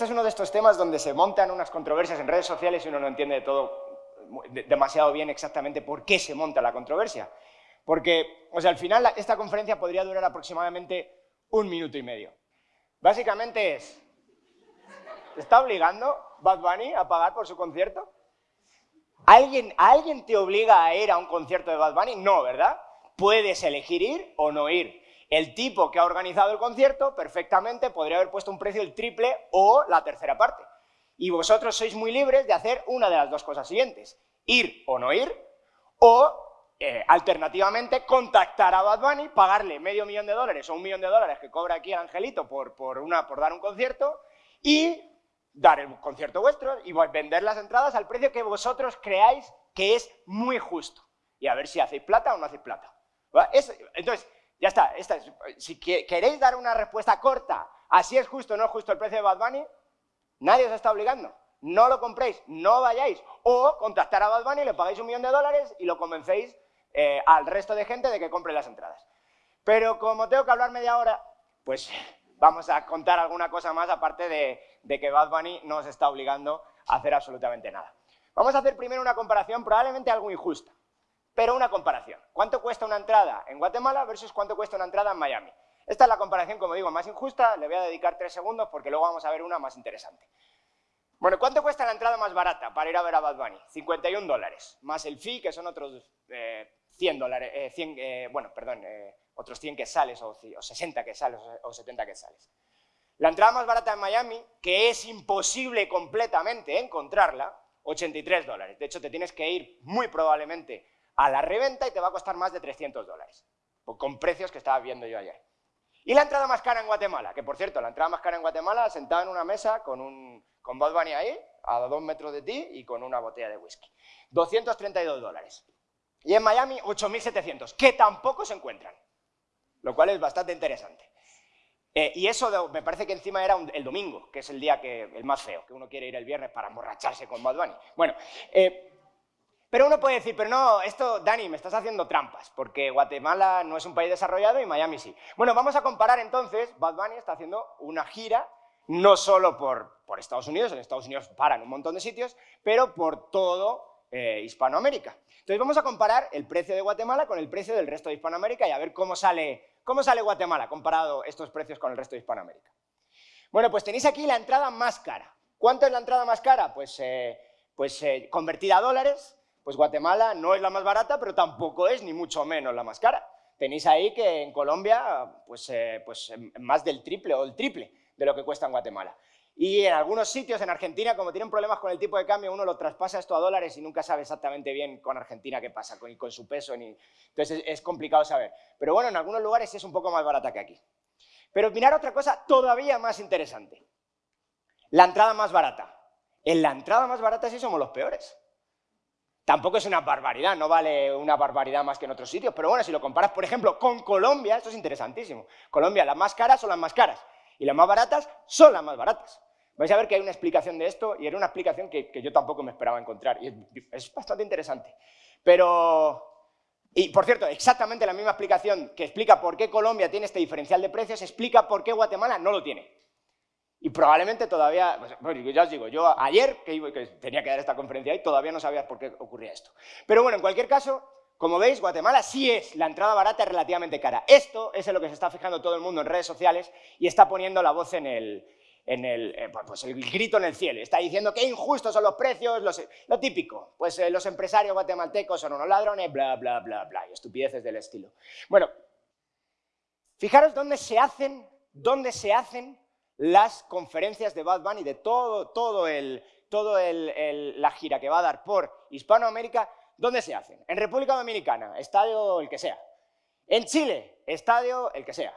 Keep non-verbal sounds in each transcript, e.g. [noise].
este es uno de estos temas donde se montan unas controversias en redes sociales y uno no entiende todo demasiado bien exactamente por qué se monta la controversia. Porque, o sea, al final esta conferencia podría durar aproximadamente un minuto y medio. Básicamente es, ¿te está obligando Bad Bunny a pagar por su concierto? ¿Alguien, ¿Alguien te obliga a ir a un concierto de Bad Bunny? No, ¿verdad? Puedes elegir ir o no ir. El tipo que ha organizado el concierto perfectamente podría haber puesto un precio el triple o la tercera parte. Y vosotros sois muy libres de hacer una de las dos cosas siguientes, ir o no ir, o eh, alternativamente, contactar a Bad Bunny, pagarle medio millón de dólares o un millón de dólares que cobra aquí el Angelito por, por, dar un concierto y dar el concierto vuestro y vender las entradas al precio que vosotros creáis que es muy justo. Y a ver si hacéis plata o no hacéis plata. entonces, ya está, Si queréis dar una respuesta corta a si es justo o no es justo el precio de Bad Bunny, nadie os está obligando. No lo compréis, no vayáis. O contactar a Bad Bunny, le pagáis un millón de dólares y lo convencéis eh, al resto de gente de que compre las entradas. Pero como tengo que hablar media hora, pues vamos a contar alguna cosa más aparte de, que Bad Bunny no os está obligando a hacer absolutamente nada. Vamos a hacer primero una comparación probablemente algo injusta, pero una comparación. ¿Cuánto cuesta una entrada en Guatemala versus cuánto cuesta una entrada en Miami? Esta es la comparación, como digo, más injusta, le voy a dedicar tres segundos porque luego vamos a ver una más interesante. Bueno, ¿cuánto cuesta la entrada más barata para ir a ver a Bad Bunny? 51 dólares, más el fee, que son otros eh, 100 dólares, eh, eh, bueno, perdón, eh, otros 100 que sales o, 60 que sales o 70 que sales. La entrada más barata en Miami, que es imposible completamente encontrarla, 83 dólares. De hecho, te tienes que ir muy probablemente a la reventa y te va a costar más de 300 dólares, con precios que estaba viendo yo ayer. Y la entrada más cara en Guatemala, que por cierto, la entrada más cara en Guatemala, sentada en una mesa con, un, con Bad Bunny ahí, a dos metros de ti y con una botella de whisky. 232 dólares. Y en Miami 8.700, que tampoco se encuentran, lo cual es bastante interesante. Eh, y eso me parece que encima era el domingo, que es el día que, el más feo, que uno quiere ir el viernes para emborracharse con Bad. Bueno, eh, pero uno puede decir, pero no, esto, Dani, me estás haciendo trampas, porque Guatemala no es un país desarrollado y Miami sí. Bueno, vamos a comparar entonces, Bad Bunny está haciendo una gira, no solo por, Estados Unidos, en Estados Unidos paran un montón de sitios, pero por todo eh, Hispanoamérica. Entonces vamos a comparar el precio de Guatemala con el precio del resto de Hispanoamérica y a ver cómo sale, cómo sale Guatemala comparado estos precios con el resto de Hispanoamérica. Bueno, pues tenéis aquí la entrada más cara. ¿Cuánto es la entrada más cara? Pues, eh, pues eh, convertida a dólares, pues Guatemala no es la más barata, pero tampoco es ni mucho menos la más cara. Tenéis ahí que en Colombia, pues, pues más del triple o el triple de lo que cuesta en Guatemala. Y en algunos sitios, en Argentina, como tienen problemas con el tipo de cambio, uno lo traspasa esto a dólares y nunca sabe exactamente bien con Argentina qué pasa, con, su peso, entonces es, complicado saber. Pero bueno, en algunos lugares es un poco más barata que aquí. Pero mirar otra cosa todavía más interesante. La entrada más barata. En la entrada más barata sí somos los peores. Tampoco es una barbaridad, no vale una barbaridad más que en otros sitios, pero bueno, si lo comparas, por ejemplo, con Colombia, esto es interesantísimo. Colombia, las más caras son las más caras y las más baratas son las más baratas. Vais a ver que hay una explicación de esto y era una explicación que, yo tampoco me esperaba encontrar y es, bastante interesante. Pero, y por cierto, exactamente la misma explicación que explica por qué Colombia tiene este diferencial de precios, explica por qué Guatemala no lo tiene. Y probablemente todavía, pues, ya os digo, yo ayer que, que tenía que dar esta conferencia y todavía no sabía por qué ocurría esto. Pero bueno, en cualquier caso, como veis, Guatemala sí es la entrada barata relativamente cara. Esto es en lo que se está fijando todo el mundo en redes sociales y está poniendo la voz en el, en el, eh, pues el grito en el cielo. Está diciendo que injustos son los precios, lo típico. Pues eh, los empresarios guatemaltecos son unos ladrones, bla, bla, bla, bla, y estupideces del estilo. Bueno, fijaros dónde se hacen, dónde se hacen las conferencias de Bad Bunny, de todo, todo, el, todo la gira que va a dar por Hispanoamérica, ¿Dónde se hacen? En República Dominicana, estadio el que sea. En Chile, estadio el que sea.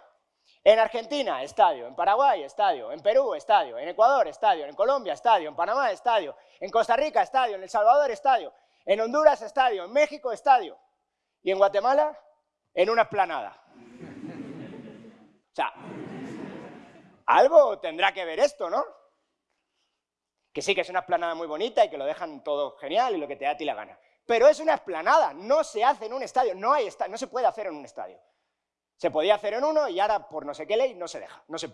En Argentina, estadio. En Paraguay, estadio. En Perú, estadio. En Ecuador, estadio. En Colombia, estadio. En Panamá, estadio. En Costa Rica, estadio. En El Salvador, estadio. En Honduras, estadio. En México, estadio. Y en Guatemala, en una esplanada. O sea, algo tendrá que ver esto, ¿no? Que sí, que es una esplanada muy bonita y que lo dejan todo genial y lo que te da a ti la gana. Pero es una esplanada, no se hace en un estadio, no, hay no se puede hacer en un estadio. Se podía hacer en uno y ahora por no sé qué ley no se deja. No se,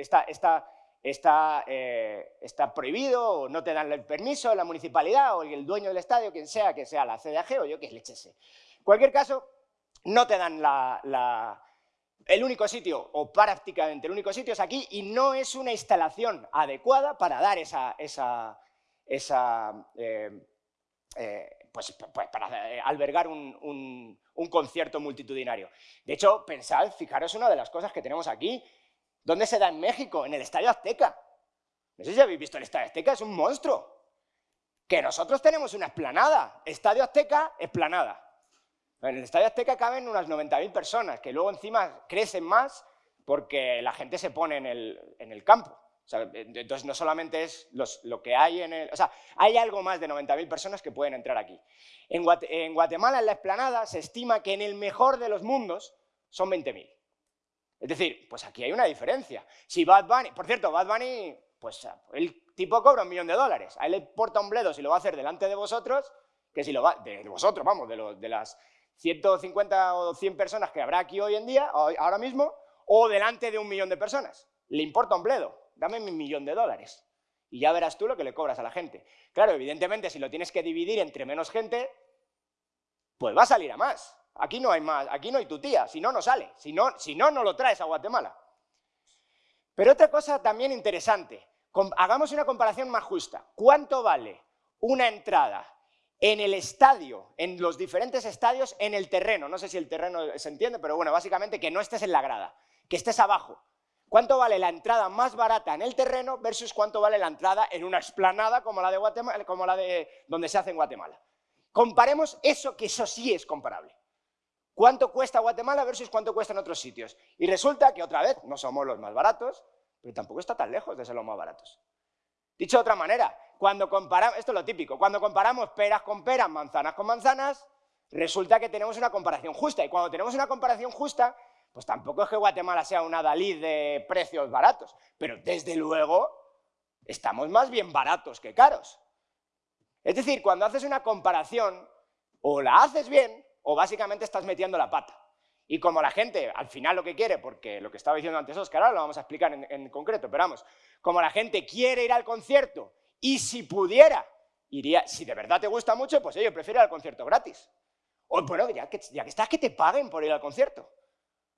está, está está, eh, está prohibido o no te dan el permiso la municipalidad o el dueño del estadio, quien sea, que sea la CDAG o yo que lechese. En cualquier caso, no te dan la, el único sitio, o prácticamente el único sitio es aquí, y no es una instalación adecuada para dar esa, esa, esa eh, eh, pues, pues, para eh, albergar un, concierto multitudinario. De hecho, pensad, fijaros una de las cosas que tenemos aquí. ¿Dónde se da en México? En el Estadio Azteca. No sé si habéis visto el Estadio Azteca, es un monstruo. Que nosotros tenemos una esplanada. Estadio Azteca, esplanada. En el Estadio Azteca caben unas 90.000 personas, que luego encima crecen más porque la gente se pone en el, en el campo entonces no solamente es lo que hay en el... O sea, hay algo más de 90.000 personas que pueden entrar aquí. En, Guatemala, en la explanada, se estima que en el mejor de los mundos son 20.000. Es decir, pues aquí hay una diferencia. Si Bad Bunny... Por cierto, Bad Bunny, pues el tipo cobra un millón de dólares. A él le porta un bledo si lo va a hacer delante de vosotros, que si lo va... De, vosotros, vamos, de, de las 150 o 100 personas que habrá aquí hoy en día, ahora mismo, o delante de un millón de personas. Le importa un bledo dame mi millón de dólares. Y ya verás tú lo que le cobras a la gente. Claro, evidentemente, si lo tienes que dividir entre menos gente, pues va a salir a más. Aquí no hay más, aquí no hay tu tía, si no, no sale. Si no, si no, no lo traes a Guatemala. Pero otra cosa también interesante, hagamos una comparación más justa. ¿Cuánto vale una entrada en el estadio, en los diferentes estadios, en el terreno? No sé si el terreno se entiende, pero bueno, básicamente que no estés en la grada, que estés abajo, ¿Cuánto vale la entrada más barata en el terreno versus cuánto vale la entrada en una explanada como la de, Guatemala, como la de donde se hace en Guatemala? Comparemos eso, que eso sí es comparable. ¿Cuánto cuesta Guatemala versus cuánto cuesta en otros sitios? Y resulta que otra vez no somos los más baratos, pero tampoco está tan lejos de ser los más baratos. Dicho de otra manera, cuando comparamos, esto es lo típico, cuando comparamos peras con peras, manzanas con manzanas, resulta que tenemos una comparación justa. Y cuando tenemos una comparación justa, pues tampoco es que Guatemala sea una Dalí de precios baratos, pero desde luego estamos más bien baratos que caros. Es decir, cuando haces una comparación, o la haces bien, o básicamente estás metiendo la pata. Y como la gente al final lo que quiere, porque lo que estaba diciendo antes Oscar, ahora lo vamos a explicar en, concreto, pero vamos, como la gente quiere ir al concierto, y si pudiera, iría, si de verdad te gusta mucho, pues yo prefiero ir al concierto gratis. O bueno, ya que, ya que estás, que te paguen por ir al concierto.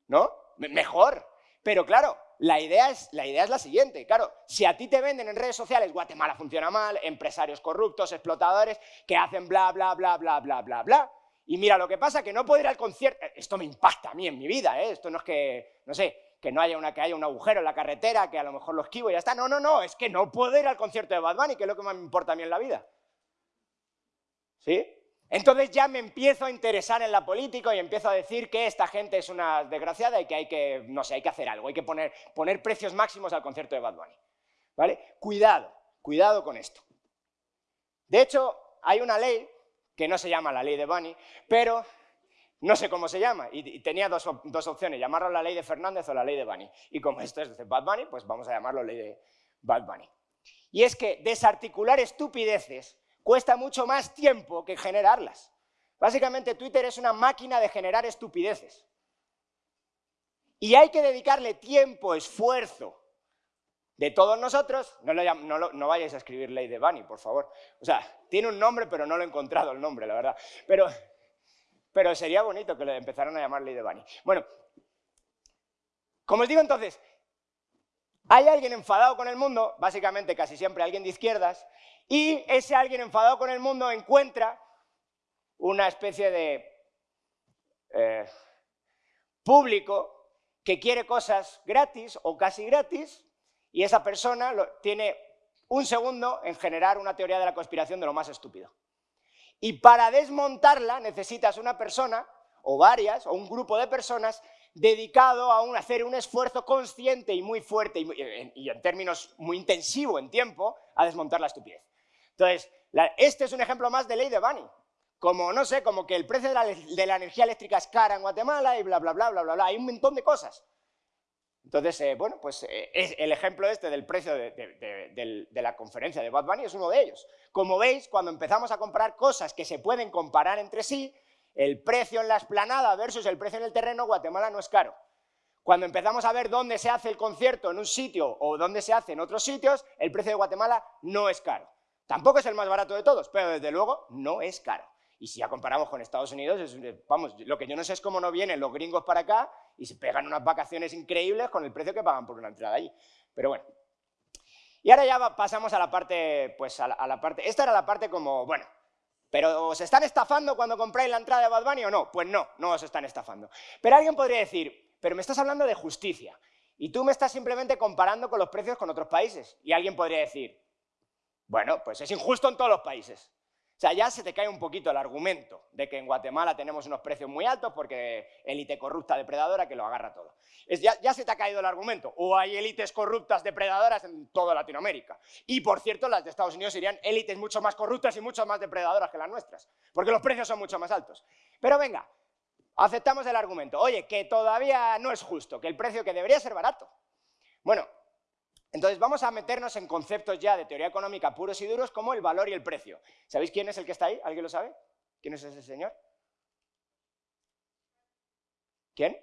¿no? Mejor. Pero claro, la idea, es, la idea es la siguiente. Claro, si a ti te venden en redes sociales Guatemala funciona mal, empresarios corruptos, explotadores, que hacen bla, bla, bla, bla, bla, bla, bla. Y mira, lo que pasa que no puedo ir al concierto... Eh, esto me impacta a mí en mi vida, ¿eh? Esto no es que, no sé, que no haya, una, que haya un agujero en la carretera, que a lo mejor lo esquivo y ya está. No, no, no, es que no puedo ir al concierto de Bad Bunny, que es lo que más me importa a mí en la vida. ¿Sí? Entonces ya me empiezo a interesar en la política y empiezo a decir que esta gente es una desgraciada y que hay que, no sé, hay que hacer algo, hay que poner, poner precios máximos al concierto de Bad Bunny. ¿Vale? Cuidado, cuidado con esto. De hecho, hay una ley que no se llama la ley de Bunny, pero no sé cómo se llama, y, tenía dos, dos, opciones, llamarlo la ley de Fernández o la ley de Bunny. Y como esto es de Bad Bunny, pues vamos a llamarlo ley de Bad Bunny. Y es que desarticular estupideces cuesta mucho más tiempo que generarlas. Básicamente Twitter es una máquina de generar estupideces. Y hay que dedicarle tiempo, esfuerzo de todos nosotros. No, no, vayáis a escribir ley de Bunny, por favor. O sea, tiene un nombre, pero no lo he encontrado el nombre, la verdad. Pero, pero sería bonito que le empezaran a llamar ley de Bunny. Bueno, como os digo entonces, hay alguien enfadado con el mundo, básicamente casi siempre alguien de izquierdas, y ese alguien enfadado con el mundo encuentra una especie de eh, público que quiere cosas gratis o casi gratis y esa persona tiene un segundo en generar una teoría de la conspiración de lo más estúpido. Y para desmontarla necesitas una persona, o varias, o un grupo de personas dedicado a hacer un esfuerzo consciente y muy fuerte y, y en términos muy intensivo en tiempo a desmontar la estupidez. Entonces, este es un ejemplo más de ley de Bunny. Como, no sé, como que el precio de la, energía eléctrica es cara en Guatemala y bla, bla, bla, bla, bla, bla. Hay un montón de cosas. Entonces, eh, bueno, pues eh, el ejemplo este del precio de, la conferencia de Bad Bunny es uno de ellos. Como veis, cuando empezamos a comprar cosas que se pueden comparar entre sí, el precio en la esplanada versus el precio en el terreno, Guatemala no es caro. Cuando empezamos a ver dónde se hace el concierto en un sitio o dónde se hace en otros sitios, el precio de Guatemala no es caro. Tampoco es el más barato de todos, pero desde luego no es caro. Y si ya comparamos con Estados Unidos, vamos, lo que yo no sé es cómo no vienen los gringos para acá y se pegan unas vacaciones increíbles con el precio que pagan por una entrada allí. Pero bueno. Y ahora ya pasamos a la parte, pues a la, parte, esta era la parte como, bueno, ¿pero os están estafando cuando compráis la entrada de Bad Bunny o no? Pues no, no os están estafando. Pero alguien podría decir, pero me estás hablando de justicia y tú me estás simplemente comparando con los precios con otros países. Y alguien podría decir, bueno, pues es injusto en todos los países. Sea, ya se te cae un poquito el argumento de que en Guatemala tenemos unos precios muy altos porque élite corrupta depredadora que lo agarra todo. ya, se te ha caído el argumento. O hay élites corruptas depredadoras en toda Latinoamérica. Y, por cierto, las de Estados Unidos serían élites mucho más corruptas y mucho más depredadoras que las nuestras, porque los precios son mucho más altos. Pero venga, aceptamos el argumento. Oye, que todavía no es justo, que el precio que debería ser barato. Bueno, entonces vamos a meternos en conceptos ya de teoría económica puros y duros como el valor y el precio. ¿Sabéis quién es el que está ahí? ¿Alguien lo sabe? ¿Quién es ese señor? ¿Quién?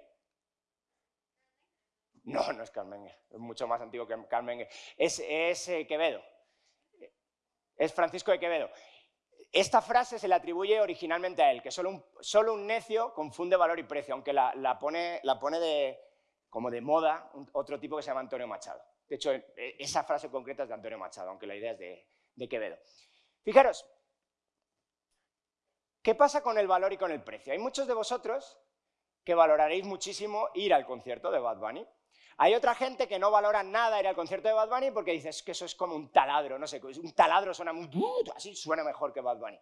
No, no es Carmen, es mucho más antiguo que Carmen. Es, es eh, Quevedo, es Francisco de Quevedo. Esta frase se le atribuye originalmente a él, que solo un, solo un necio confunde valor y precio, aunque la, pone, la pone de, como de moda otro tipo que se llama Antonio Machado. De hecho, e, esa frase concreta es de Antonio Machado, aunque la idea es de, Quevedo. Fijaros, ¿qué pasa con el valor y con el precio? Hay muchos de vosotros que valoraréis muchísimo ir al concierto de Bad Bunny. Hay otra gente que no valora nada ir al concierto de Bad Bunny porque dices que eso es como un taladro, no sé, un taladro suena muy... así suena mejor que Bad Bunny.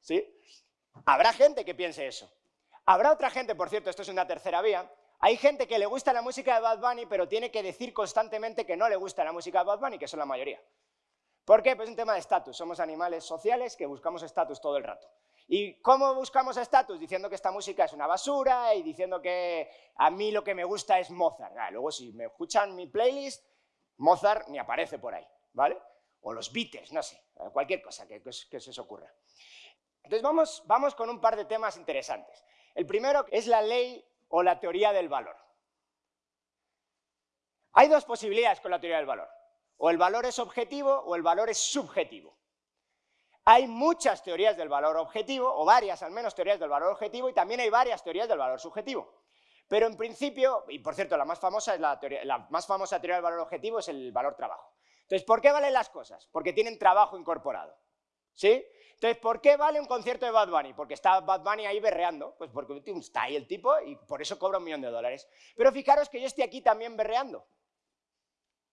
¿Sí? Habrá gente que piense eso. Habrá otra gente, por cierto, esto es una tercera vía, hay gente que le gusta la música de Bad Bunny, pero tiene que decir constantemente que no le gusta la música de Bad Bunny, que son la mayoría. ¿Por qué? Pues es un tema de estatus. Somos animales sociales que buscamos estatus todo el rato. ¿Y cómo buscamos estatus? Diciendo que esta música es una basura y diciendo que a mí lo que me gusta es Mozart. Ah, luego si me escuchan mi playlist, Mozart ni aparece por ahí, ¿vale? O los Beatles, no sé, cualquier cosa que, que se os ocurra. Entonces vamos, vamos con un par de temas interesantes. El primero es la ley o la teoría del valor. Hay dos posibilidades con la teoría del valor. O el valor es objetivo o el valor es subjetivo. Hay muchas teorías del valor objetivo, o varias al menos teorías del valor objetivo, y también hay varias teorías del valor subjetivo. Pero en principio, y por cierto, la más famosa, es la, teoría, más famosa teoría del valor objetivo es el valor trabajo. Entonces, ¿por qué valen las cosas? Porque tienen trabajo incorporado. ¿Sí? Entonces, ¿por qué vale un concierto de Bad Bunny? Porque está Bad Bunny ahí berreando, pues porque está ahí el tipo y por eso cobra un millón de dólares. Pero fijaros que yo estoy aquí también berreando.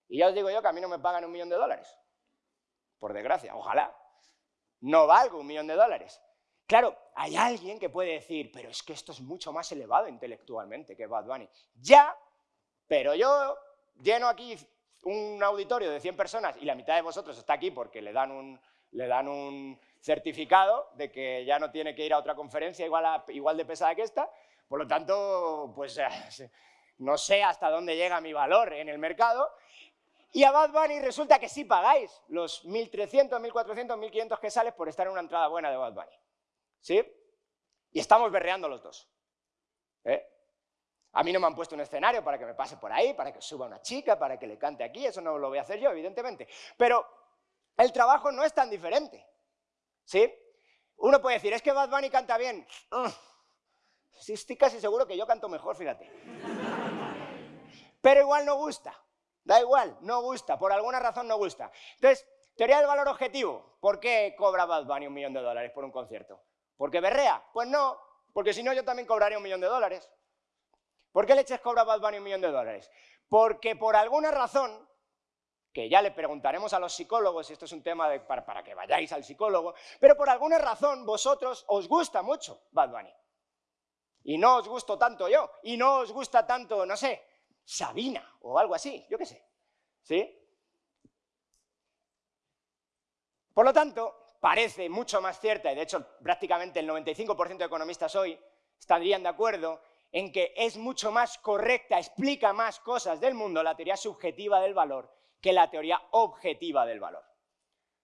Y ya os digo yo que a mí no me pagan un millón de dólares. Por desgracia, ojalá. No valgo un millón de dólares. Claro, hay alguien que puede decir, pero es que esto es mucho más elevado intelectualmente que Bad Bunny. Ya, pero yo lleno aquí un auditorio de 100 personas y la mitad de vosotros está aquí porque le dan un, le dan un certificado de que ya no tiene que ir a otra conferencia igual, de pesada que esta, por lo tanto, pues eh, no sé hasta dónde llega mi valor en el mercado, y a Bad Bunny resulta que sí pagáis los 1.300, 1.400, 1.500 que sales por estar en una entrada buena de Bad Bunny. ¿Sí? Y estamos berreando los dos. ¿Eh? A mí no me han puesto un escenario para que me pase por ahí, para que suba una chica, para que le cante aquí, eso no lo voy a hacer yo, evidentemente. Pero el trabajo no es tan diferente. ¿Sí? Uno puede decir, es que Bad Bunny canta bien. Sí, estoy casi seguro que yo canto mejor, fíjate. Pero igual no gusta. Da igual, no gusta. Por alguna razón no gusta. Entonces, teoría del valor objetivo. ¿Por qué cobra Bad Bunny un millón de dólares por un concierto? ¿Porque berrea? Pues no, porque si no yo también cobraría un millón de dólares. ¿Por qué leches cobra Bad Bunny un millón de dólares? Porque por alguna razón que ya le preguntaremos a los psicólogos, y esto es un tema para, que vayáis al psicólogo, pero por alguna razón vosotros os gusta mucho Bad Bunny. Y no os gusto tanto yo, y no os gusta tanto, no sé, Sabina o algo así, yo qué sé. ¿Sí? Por lo tanto, parece mucho más cierta, y de hecho prácticamente el 95% de economistas hoy estarían de acuerdo en que es mucho más correcta, explica más cosas del mundo la teoría subjetiva del valor que la teoría objetiva del valor.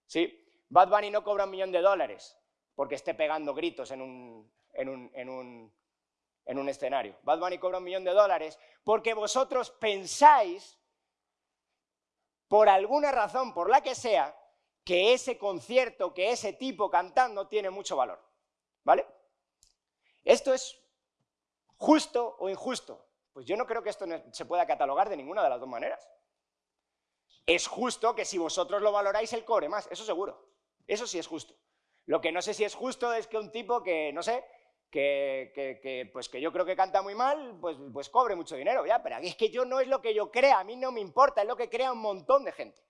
¿Sí? Bad Bunny no cobra un millón de dólares porque esté pegando gritos en un, en un, en un escenario. Bad Bunny cobra un millón de dólares porque vosotros pensáis, por alguna razón, por la que sea, que ese concierto, que ese tipo cantando tiene mucho valor. ¿Vale? ¿Esto es justo o injusto? Pues yo no creo que esto se pueda catalogar de ninguna de las dos maneras. Es justo que si vosotros lo valoráis, él cobre más, eso seguro. Eso sí es justo. Lo que no sé si es justo es que un tipo que, no sé, que, pues que yo creo que canta muy mal, pues, pues cobre mucho dinero, ya, pero es que yo no es lo que yo crea, a mí no me importa, es lo que crea un montón de gente.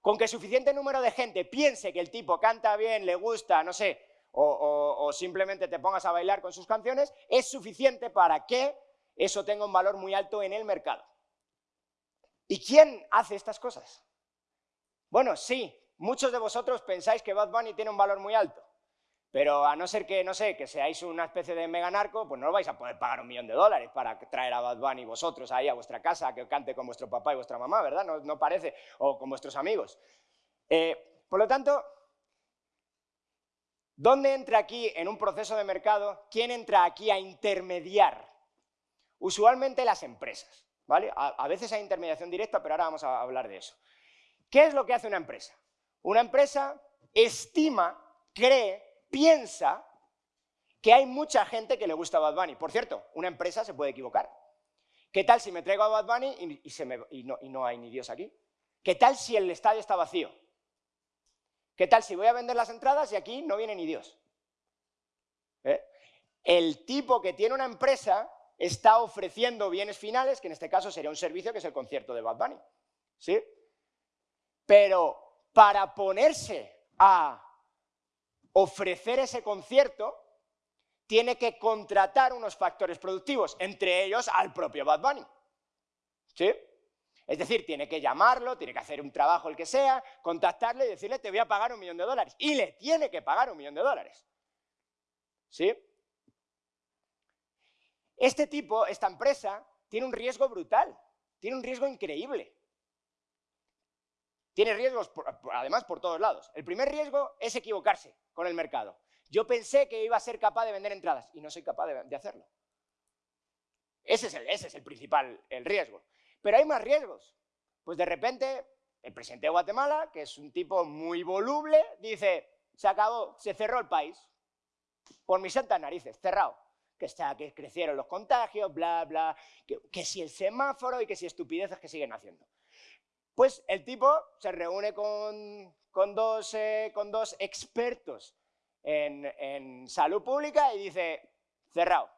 Con que suficiente número de gente piense que el tipo canta bien, le gusta, no sé, o, simplemente te pongas a bailar con sus canciones, es suficiente para que eso tenga un valor muy alto en el mercado. ¿Y quién hace estas cosas? Bueno, sí, muchos de vosotros pensáis que Bad Bunny tiene un valor muy alto, pero a no ser que, no sé, que seáis una especie de mega narco, pues no vais a poder pagar un millón de dólares para traer a Bad Bunny vosotros ahí a vuestra casa, que cante con vuestro papá y vuestra mamá, ¿verdad? No, parece, o con vuestros amigos. Eh, por lo tanto, ¿dónde entra aquí en un proceso de mercado? ¿Quién entra aquí a intermediar? Usualmente las empresas, ¿vale? a veces hay intermediación directa, pero ahora vamos a hablar de eso. ¿Qué es lo que hace una empresa? Una empresa estima, cree, piensa que hay mucha gente que le gusta Bad Bunny. Por cierto, una empresa se puede equivocar. ¿Qué tal si me traigo a Bad Bunny y, no, hay ni Dios aquí? ¿Qué tal si el estadio está vacío? ¿Qué tal si voy a vender las entradas y aquí no viene ni Dios? ¿Eh? El tipo que tiene una empresa está ofreciendo bienes finales, que en este caso sería un servicio que es el concierto de Bad Bunny. ¿Sí? Pero para ponerse a ofrecer ese concierto, tiene que contratar unos factores productivos, entre ellos al propio Bad Bunny. ¿Sí? Es decir, tiene que llamarlo, tiene que hacer un trabajo el que sea, contactarle y decirle te voy a pagar un millón de dólares. Y le tiene que pagar un millón de dólares. ¿Sí? Este tipo, esta empresa, tiene un riesgo brutal, tiene un riesgo increíble. Tiene riesgos, además, por todos lados. El primer riesgo es equivocarse con el mercado. Yo pensé que iba a ser capaz de vender entradas y no soy capaz de, hacerlo. Ese es, el, ese es el principal el riesgo. Pero hay más riesgos. Pues de repente, el presidente de Guatemala, que es un tipo muy voluble, dice, se acabó, se cerró el país. Por mis santas narices, cerrado. Que, está, que crecieron los contagios, bla, bla, que, que si el semáforo y que si estupideces que siguen haciendo. Pues el tipo se reúne con, dos, eh, con dos, expertos en, salud pública y dice, cerrado,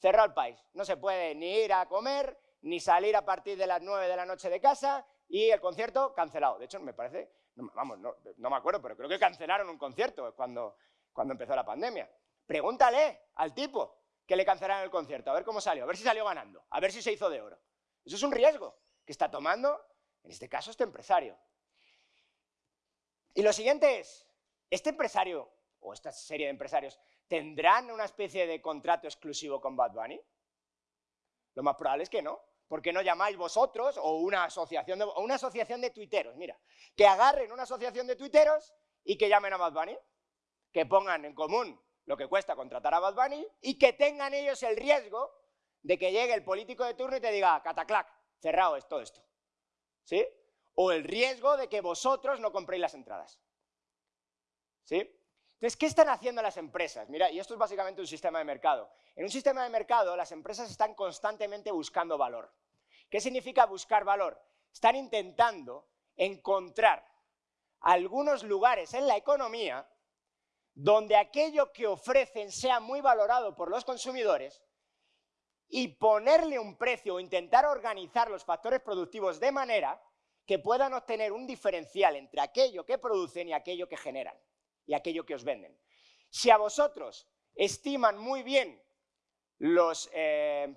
cerrado el país. No se puede ni ir a comer, ni salir a partir de las 9 de la noche de casa y el concierto cancelado. De hecho, me parece, vamos, no, me acuerdo, pero creo que cancelaron un concierto cuando, cuando empezó la pandemia. Pregúntale al tipo que le cancelaron el concierto, a ver cómo salió, a ver si salió ganando, a ver si se hizo de oro. Eso es un riesgo que está tomando en este caso, este empresario. Y lo siguiente es, ¿este empresario o esta serie de empresarios tendrán una especie de contrato exclusivo con Bad Bunny? Lo más probable es que no. ¿Por qué no llamáis vosotros o una asociación de, una asociación de tuiteros? Mira, que agarren una asociación de tuiteros y que llamen a Bad Bunny, que pongan en común lo que cuesta contratar a Bad Bunny y que tengan ellos el riesgo de que llegue el político de turno y te diga, cataclac, cerrado es todo esto. ¿sí? O el riesgo de que vosotros no compréis las entradas. ¿Sí? Entonces, ¿qué están haciendo las empresas? Mira, y esto es básicamente un sistema de mercado. En un sistema de mercado, las empresas están constantemente buscando valor. ¿Qué significa buscar valor? Están intentando encontrar algunos lugares en la economía donde aquello que ofrecen sea muy valorado por los consumidores y ponerle un precio o intentar organizar los factores productivos de manera que puedan obtener un diferencial entre aquello que producen y aquello que generan y aquello que os venden. Si a vosotros estiman muy bien eh,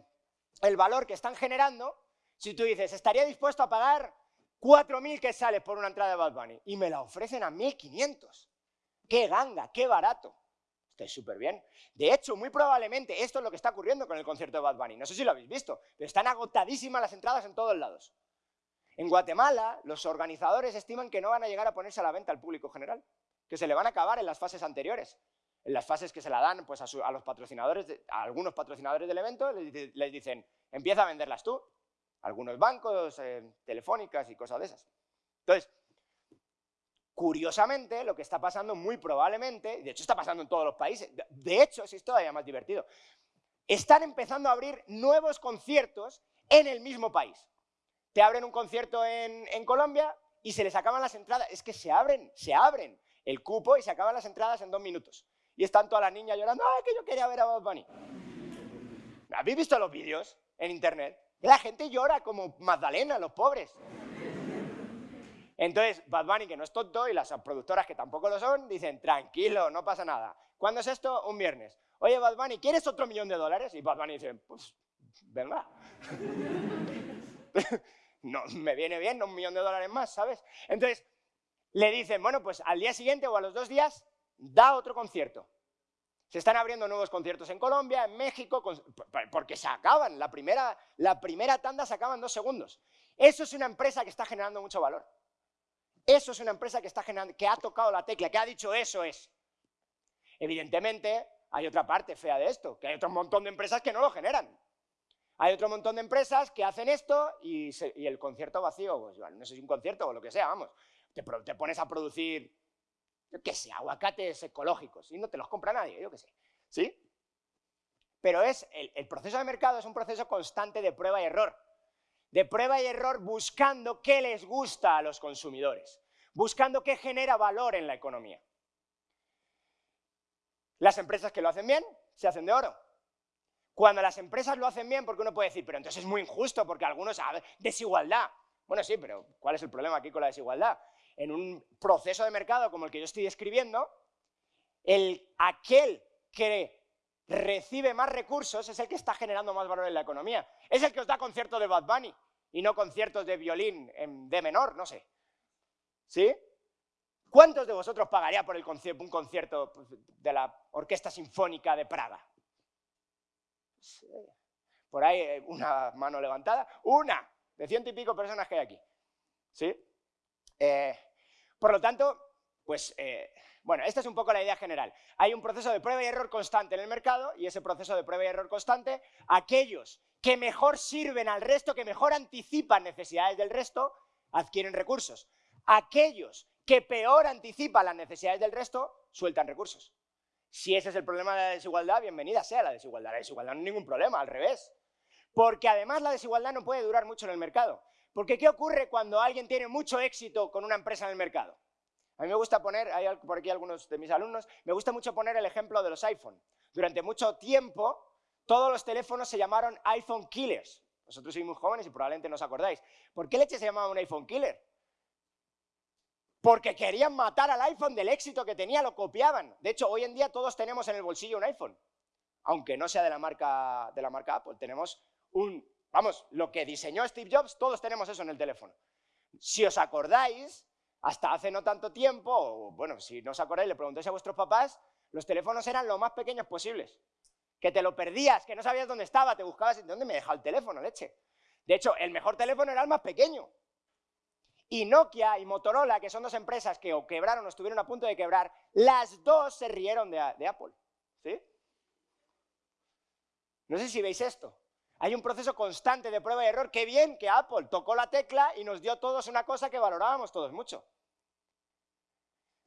el valor que están generando, si tú dices, estaría dispuesto a pagar 4.000 que sale por una entrada de Bad Bunny y me la ofrecen a 1.500. ¡Qué ganga, qué barato! Estoy súper bien. De hecho, muy probablemente esto es lo que está ocurriendo con el concierto de Bad Bunny. No sé si lo habéis visto, pero están agotadísimas las entradas en todos lados. En Guatemala, los organizadores estiman que no van a llegar a ponerse a la venta al público general, que se le van a acabar en las fases anteriores. en las fases que se la dan pues, a, los patrocinadores, a algunos patrocinadores del evento, les, dicen, empieza a venderlas tú. Algunos bancos, eh, telefónicas y cosas de esas. Entonces, curiosamente, lo que está pasando muy probablemente, de hecho está pasando en todos los países, de hecho, es todavía más divertido, están empezando a abrir nuevos conciertos en el mismo país. Te abren un concierto en, Colombia y se les acaban las entradas. Es que se abren, se abren el cupo y se acaban las entradas en dos minutos y están todas las niñas llorando, ¡ay, que yo quería ver a Bad Bunny! ¿Habéis visto los vídeos en internet? La gente llora como Magdalena, los pobres. Entonces, Bad Bunny, que no es tonto, y las productoras que tampoco lo son, dicen, tranquilo, no pasa nada. ¿Cuándo es esto? Un viernes. Oye, Bad Bunny, ¿quieres otro millón de dólares? Y Bad Bunny dice, pues, venga. [laughs] no, me viene bien un millón de dólares más, ¿sabes? Entonces, le dicen, bueno, pues al día siguiente o a los dos días da otro concierto. Se están abriendo nuevos conciertos en Colombia, en México, porque se acaban, la primera, la primera tanda se acaba en dos segundos. Eso es una empresa que está generando mucho valor. Eso es una empresa que, está generando, que ha tocado la tecla, que ha dicho eso es. Evidentemente, hay otra parte fea de esto, que hay otro montón de empresas que no lo generan. Hay otro montón de empresas que hacen esto y, el concierto vacío, pues no sé si un concierto o lo que sea, vamos, te pones a producir qué sé, aguacates ecológicos, y no te los compra nadie, yo qué sé, ¿sí? Pero es, el, proceso de mercado es un proceso constante de prueba y error, de prueba y error buscando qué les gusta a los consumidores, buscando qué genera valor en la economía. Las empresas que lo hacen bien, se hacen de oro. Cuando las empresas lo hacen bien, porque uno puede decir, pero entonces es muy injusto, porque algunos, desigualdad. Bueno, sí, pero ¿cuál es el problema aquí con la desigualdad? en un proceso de mercado como el que yo estoy describiendo, el, aquel que recibe más recursos es el que está generando más valor en la economía. Es el que os da conciertos de Bad Bunny y no conciertos de violín en D menor, no sé. ¿Sí? ¿Cuántos de vosotros pagaría por un concierto pues, de la Orquesta Sinfónica de Praga? Por ahí eh, una mano levantada. ¡Una! De ciento y pico personas que hay aquí. ¿Sí? Eh, por lo tanto, pues, eh, bueno, esta es un poco la idea general. Hay un proceso de prueba y error constante en el mercado y ese proceso de prueba y error constante, aquellos que mejor sirven al resto, que mejor anticipan necesidades del resto, adquieren recursos. Aquellos que peor anticipan las necesidades del resto, sueltan recursos. Si ese es el problema de la desigualdad, bienvenida sea la desigualdad. La desigualdad no es ningún problema, al revés. Porque además la desigualdad no puede durar mucho en el mercado. Porque ¿qué ocurre cuando alguien tiene mucho éxito con una empresa en el mercado? A mí me gusta poner, hay por aquí algunos de mis alumnos, me gusta mucho poner el ejemplo de los iPhone. Durante mucho tiempo, todos los teléfonos se llamaron iPhone Killers. Vosotros sois muy jóvenes y probablemente no os acordáis. ¿Por qué leche se llamaba un iPhone Killer? Porque querían matar al iPhone del éxito que tenía, lo copiaban. De hecho, hoy en día todos tenemos en el bolsillo un iPhone. Aunque no sea de la marca, de la marca Apple, tenemos un Vamos, lo que diseñó Steve Jobs, todos tenemos eso en el teléfono. Si os acordáis, hasta hace no tanto tiempo, bueno, si no os acordáis, le preguntéis a vuestros papás, los teléfonos eran lo más pequeños posibles. Que te lo perdías, que no sabías dónde estaba, te buscabas, ¿dónde me deja el teléfono, leche? De hecho, el mejor teléfono era el más pequeño. Y Nokia y Motorola, que son dos empresas que o quebraron o estuvieron a punto de quebrar, las dos se rieron de, de Apple. ¿Sí? No sé si veis esto. Hay un proceso constante de prueba y error. Qué bien que Apple tocó la tecla y nos dio todos una cosa que valorábamos todos mucho.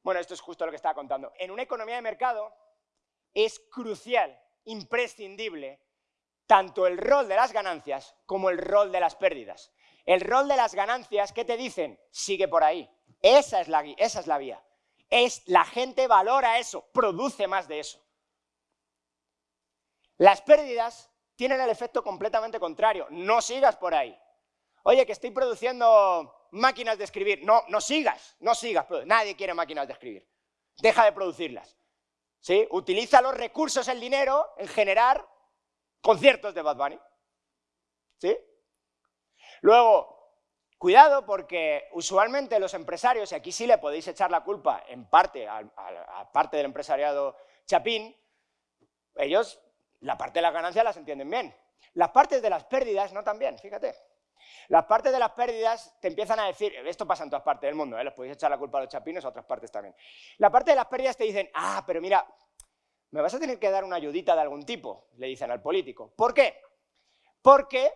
Bueno, esto es justo lo que estaba contando. En una economía de mercado es crucial, imprescindible, tanto el rol de las ganancias como el rol de las pérdidas. El rol de las ganancias, ¿qué te dicen? Sigue por ahí. Esa es la, esa es la vía. Es, la gente valora eso, produce más de eso. Las pérdidas tienen el efecto completamente contrario. No sigas por ahí. Oye, que estoy produciendo máquinas de escribir. No, no sigas, no sigas. Nadie quiere máquinas de escribir. Deja de producirlas. ¿Sí? Utiliza los recursos, el dinero, en generar conciertos de Bad Bunny. ¿Sí? Luego, cuidado porque usualmente los empresarios, y aquí sí le podéis echar la culpa en parte a, a parte del empresariado chapín, ellos la parte de las ganancias las entienden bien. Las partes de las pérdidas no tan bien, fíjate. Las partes de las pérdidas te empiezan a decir, esto pasa en todas partes del mundo, ¿eh? les podéis echar la culpa a los chapinos a otras partes también. La parte de las pérdidas te dicen, ah, pero mira, me vas a tener que dar una ayudita de algún tipo, le dicen al político. ¿Por qué? Porque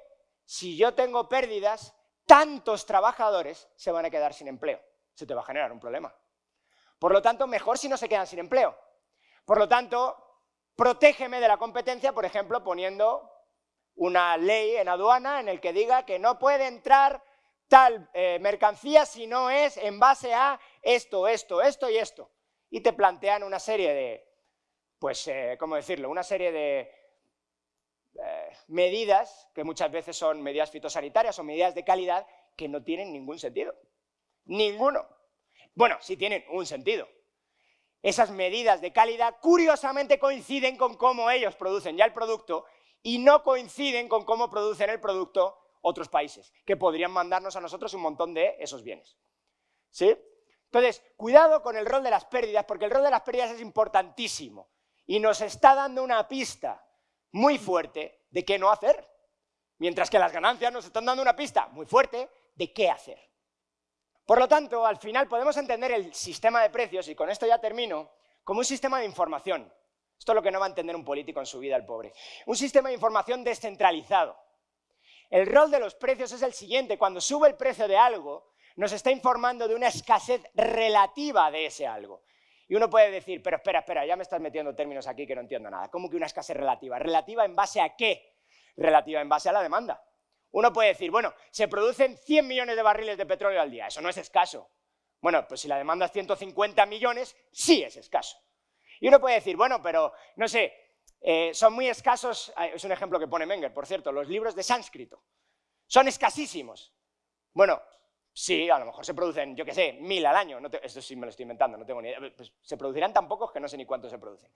si yo tengo pérdidas, tantos trabajadores se van a quedar sin empleo. Se te va a generar un problema. Por lo tanto, mejor si no se quedan sin empleo. Por lo tanto, protégeme de la competencia, por ejemplo, poniendo una ley en aduana en el que diga que no puede entrar tal eh, mercancía si no es en base a esto, esto, esto y esto. Y te plantean una serie de, pues, eh, ¿cómo decirlo? Una serie de eh, medidas, que muchas veces son medidas fitosanitarias o medidas de calidad, que no tienen ningún sentido. Ninguno. Bueno, sí tienen un sentido. Esas medidas de calidad curiosamente coinciden con cómo ellos producen ya el producto y no coinciden con cómo producen el producto otros países, que podrían mandarnos a nosotros un montón de esos bienes. ¿Sí? Entonces, cuidado con el rol de las pérdidas, porque el rol de las pérdidas es importantísimo y nos está dando una pista muy fuerte de qué no hacer, mientras que las ganancias nos están dando una pista muy fuerte de qué hacer. Por lo tanto, al final podemos entender el sistema de precios, y con esto ya termino, como un sistema de información. Esto es lo que no va a entender un político en su vida, el pobre. Un sistema de información descentralizado. El rol de los precios es el siguiente, cuando sube el precio de algo, nos está informando de una escasez relativa de ese algo. Y uno puede decir, pero espera, espera, ya me estás metiendo términos aquí que no entiendo nada. ¿Cómo que una escasez relativa? ¿Relativa en base a qué? Relativa en base a la demanda. Uno puede decir, bueno, se producen 100 millones de barriles de petróleo al día, eso no es escaso. Bueno, pues si la demanda es 150 millones, sí es escaso. Y uno puede decir, bueno, pero, no sé, eh, son muy escasos, ah, es un ejemplo que pone Menger, por cierto, los libros de sánscrito. Son escasísimos. Bueno, sí, a lo mejor se producen, yo qué sé, mil al año, esto sí me lo estoy inventando, no tengo ni idea, pues se producirán tan pocos que no sé ni cuántos se producen.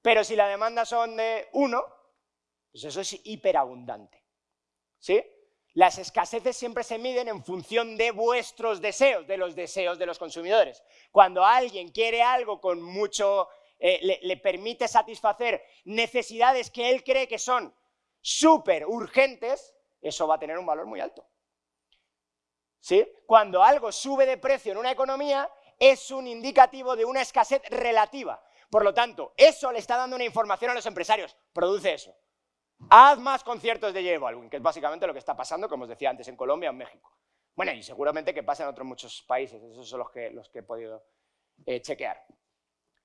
Pero si la demanda son de uno, pues eso es hiperabundante. ¿Sí? Las escaseces siempre se miden en función de vuestros deseos, de los deseos de los consumidores. Cuando alguien quiere algo con mucho, eh, le, permite satisfacer necesidades que él cree que son súper urgentes, eso va a tener un valor muy alto. ¿Sí? Cuando algo sube de precio en una economía, es un indicativo de una escasez relativa. Por lo tanto, eso le está dando una información a los empresarios. Produce eso. Haz más conciertos de J Balvin, que es básicamente lo que está pasando, como os decía antes, en Colombia o en México. Bueno, y seguramente que pasa en otros muchos países, esos son los que, los que he podido eh, chequear.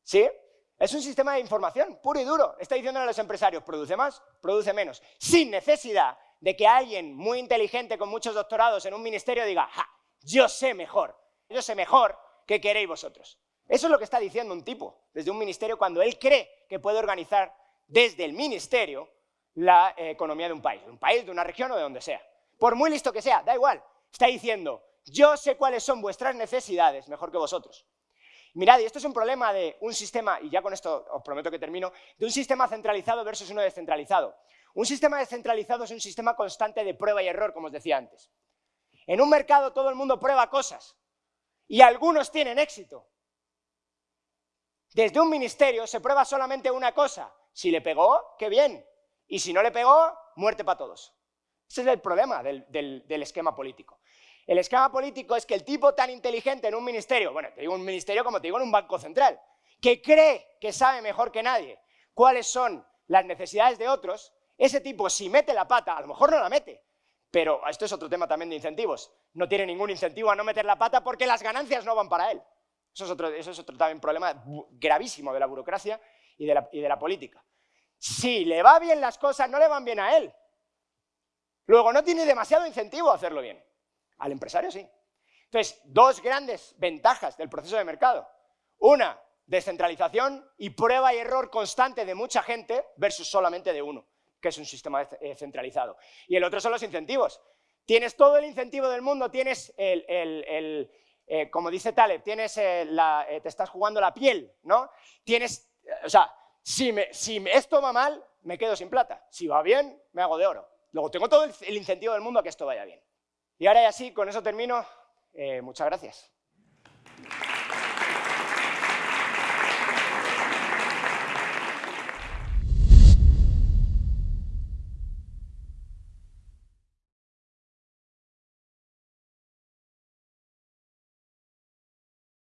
¿Sí? Es un sistema de información puro y duro. Está diciendo a los empresarios, produce más, produce menos, sin necesidad de que alguien muy inteligente con muchos doctorados en un ministerio diga, ja, yo sé mejor, yo sé mejor que queréis vosotros. Eso es lo que está diciendo un tipo desde un ministerio cuando él cree que puede organizar desde el ministerio la eh, economía de un país, de un país, de una región o de donde sea. Por muy listo que sea, da igual. Está diciendo, yo sé cuáles son vuestras necesidades mejor que vosotros. Mirad, y esto es un problema de un sistema, y ya con esto os prometo que termino, de un sistema centralizado versus uno descentralizado. Un sistema descentralizado es un sistema constante de prueba y error, como os decía antes. En un mercado todo el mundo prueba cosas, y algunos tienen éxito. Desde un ministerio se prueba solamente una cosa. Si le pegó, qué bien. Y si no le pegó, muerte para todos. Ese es el problema del, esquema político. El esquema político es que el tipo tan inteligente en un ministerio, bueno, te digo un ministerio como te digo en un banco central, que cree que sabe mejor que nadie cuáles son las necesidades de otros, ese tipo si mete la pata, a lo mejor no la mete, pero esto es otro tema también de incentivos, no tiene ningún incentivo a no meter la pata porque las ganancias no van para él. Eso es otro, eso es otro también problema gravísimo de la burocracia y de la política. Si le va bien las cosas, no le van bien a él. Luego, no tiene demasiado incentivo a hacerlo bien. Al empresario sí. Entonces, dos grandes ventajas del proceso de mercado. Una, descentralización y prueba y error constante de mucha gente versus solamente de uno, que es un sistema eh, centralizado. Y el otro son los incentivos. Tienes todo el incentivo del mundo, tienes el, eh, como dice Taleb, tienes eh, la, te estás jugando la piel, ¿no? Tienes, o sea, si, esto va mal, me quedo sin plata. Si va bien, me hago de oro. Luego tengo todo el, incentivo del mundo a que esto vaya bien. Y ahora ya sí, con eso termino. Eh, muchas gracias.